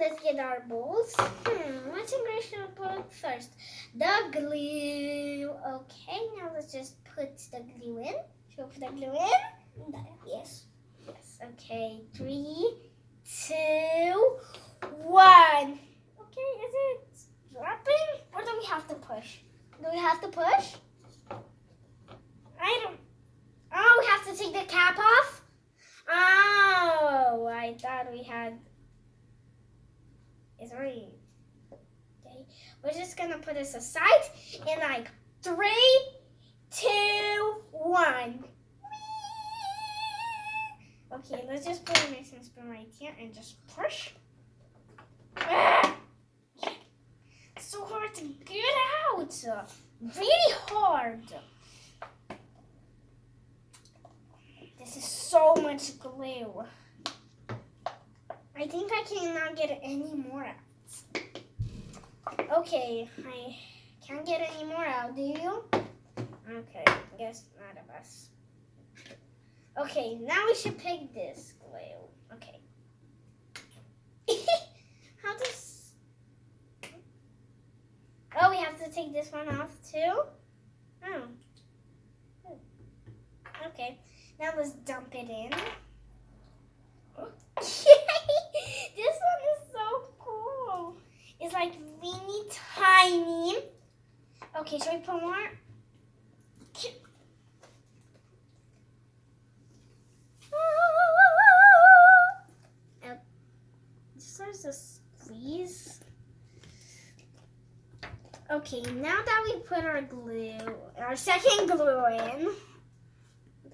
let's get our bowls. Hmm, which ingredient we put first? The glue. Okay, now let's just put the glue in. Should we put the glue in? Yes. Yes. Okay. Three, two, one. Okay, is it dropping? Or do we have to push? Do we have to push? I don't. Oh, we have to take the cap off? Oh, I thought we had. Already. Okay, we're just gonna put this aside in like three, two, one. Okay, let's just put a mixing spoon right here and just push. Ah! So hard to get out. Really hard. This is so much glue. I think I cannot get any more out. Okay, I can't get any more out, do you? Okay, I guess not of us. Okay, now we should pick this glue. Okay. How does... Oh, we have to take this one off too? Oh. Okay. Now let's dump it in. this one is so cool. It's like mini tiny. Okay, should we put more? Just a squeeze. Okay, now that we put our glue, our second glue in,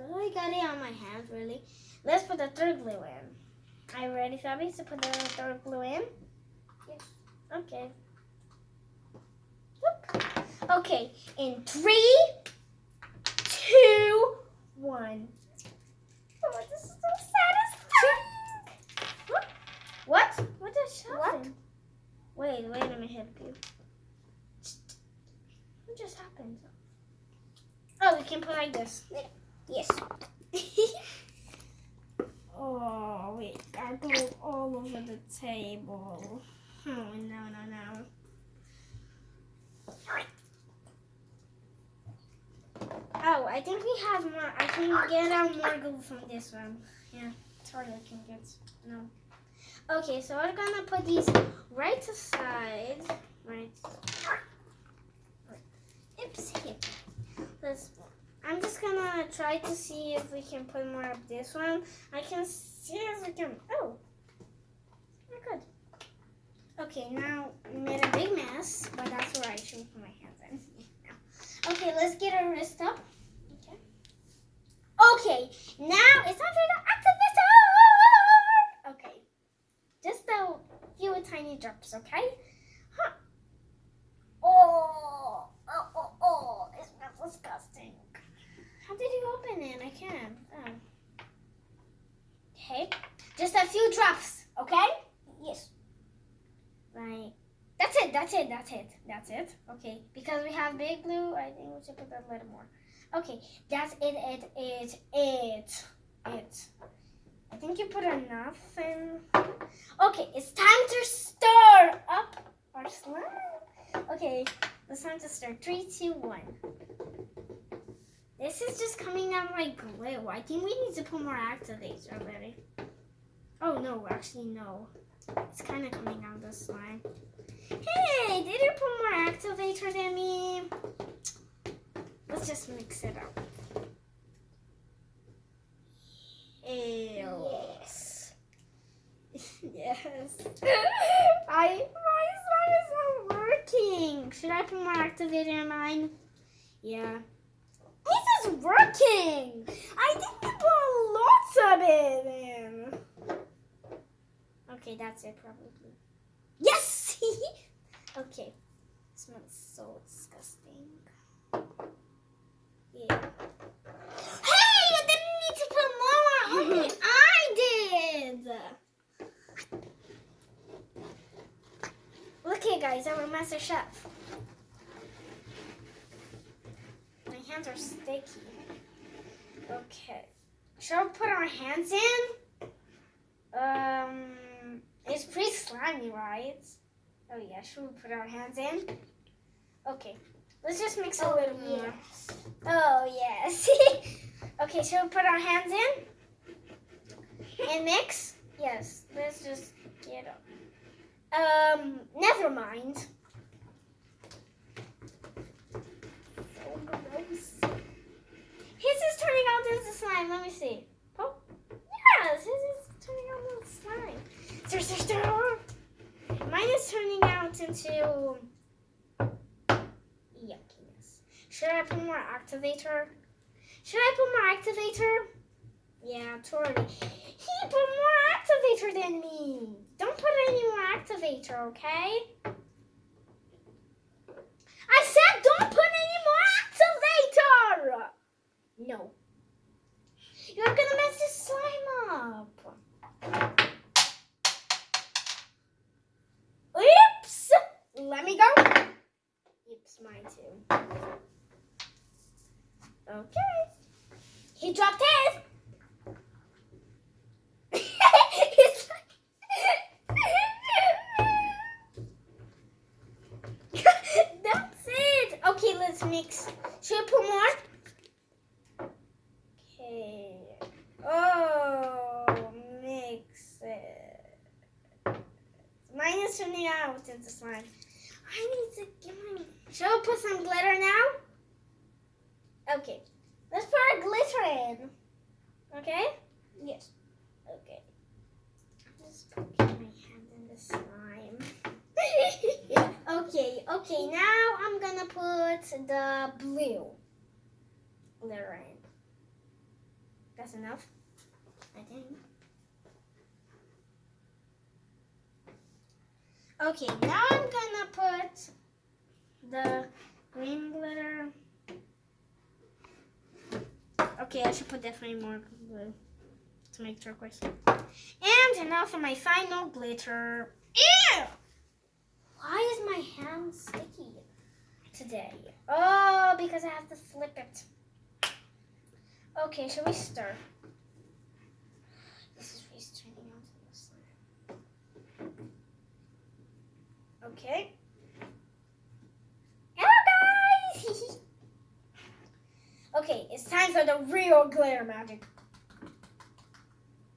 I got it on my hands, really. Let's put the third glue in. Are you ready, Fabi, to put the third glue in? Yes. Okay. Okay, in three, two, one. Oh, this is so satisfying. What? What? What just happened? Wait, wait, let me help you. What just happened? Oh, we can put like this. Yes. oh, wait, got glue all over the table. Oh, no, no, no. Oh, I think we have more. I can get out more glue from this one. Yeah, sorry, I can get. No. Okay, so we're gonna put these right aside. Right. Oops. Let's I'm just gonna try to see if we can put more of this one. I can see if we can. Oh, very good. Okay, now we made a big mess, but that's where I should put my hands in. Okay, let's get our wrist up. Okay. Okay, now it's time for the activator. Okay, just a few tiny drops. Okay. Huh. Oh, oh, oh, oh! It smells disgusting. How did you open it? I can't. Oh. Okay. Just a few drops, okay? Yes. Right. That's it, that's it, that's it. Okay, because we have big blue, I think we should put a little more. Okay, that's it, it, it, it, it. I think you put enough in. Okay, it's time to stir up our slime. Okay, it's time to stir. Three, two, one. This is just coming out like glue. I think we need to put more activator already. Oh no, actually no. It's kind of coming out the slime. Hey, did you put more activator than me? Let's just mix it up. Ew. Yes. yes. I my slime is not working. Should I put more activator in mine? Yeah. This is working. I think we put lots of it in. Okay, that's it probably. Okay. smells so disgusting. Yeah. Hey, you didn't need to put more. Okay, I did. Look here, guys. I'm a master chef. My hands are sticky. Okay. Shall we put our hands in? Um, It's pretty slimy, right? Oh yeah, should we put our hands in? Okay, let's just mix a Oh, little more. yes. Oh yes. okay, should we put our hands in and mix? Yes. Let's just get up. Um, never mind. So gross. His is turning out into slime. Let me see. Oh, yes, his is turning out into slime. Stir, stir, stir. Mine is turning out into yuckiness. Should I put more activator? Should I put more activator? Yeah, Tori. He put more activator than me. Don't put any more activator, okay? I said don't put any more activator. No. You're gonna mess this slime up. Oops! Let me go. Oops, mine too. Okay. He dropped his. That's it. Okay, let's mix. Should we put more? Okay. Oh, mix it. Mine is turning out into slime. I need to get my. Should I put some glitter now? Okay. Let's put our glitter in. Okay? Yes. Okay. Just poking my hand in the slime. okay, okay, now I'm gonna put the blue glitter in. That's enough, I think. Okay, now I'm gonna put the green glitter. Okay, I should put definitely more blue to make turquoise. And now for my final glitter. Ew! Why is my hand sticky today? Oh, because I have to flip it. Okay, shall we stir? This is really turning out to the slime. Okay. Hello, guys! okay, time for the real glitter magic.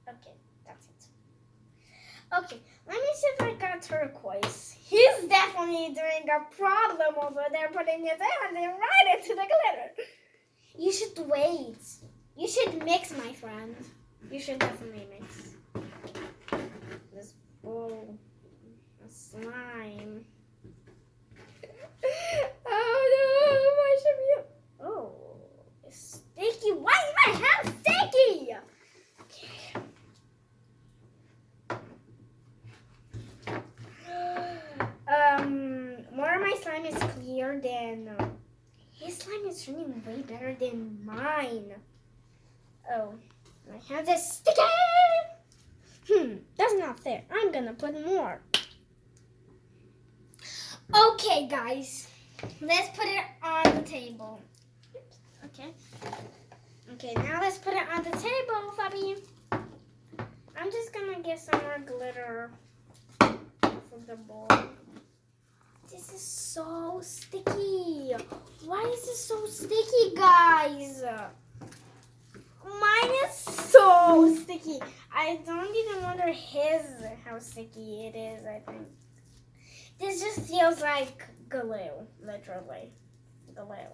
Okay, that's it. Okay, let me see if I got turquoise. He's definitely doing a problem over there, putting his hand in right into the glitter. You should wait. You should mix, my friend. You should definitely mix. This bowl of slime. oh no, why should we? Oh, it's sticky. Why is my hand sticky? Okay. Um, more of my slime is clear than uh, his slime is turning way better than mine. Oh, my hands are sticky. Hmm, that's not fair. I'm gonna put more. Okay, guys, let's put it on the table. Oops, Okay. Okay, now let's put it on the table, Fabi. I'm just gonna get some more glitter from the bowl. This is so sticky. Why is this so sticky, guys? Mine is so sticky. I don't even wonder his how sticky it is, I think. This just feels like glue, literally. Glue.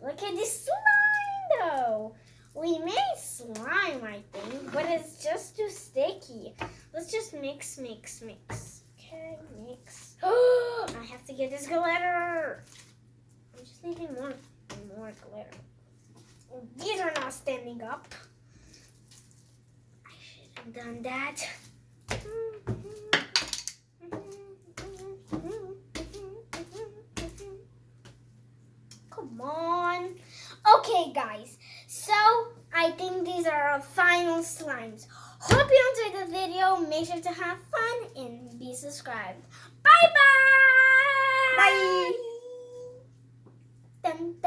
Look at this slime though. We made slime, I think, but it's just too sticky. Let's just mix, mix, mix. Okay, mix. I have to get this glitter. I'm just needing more, more glitter. These are not standing up. I should have done that. Come on. Okay, guys. So, I think these are our final slimes. Hope you enjoyed the video. Make sure to have fun and be subscribed. Bye-bye. Bye. Dun,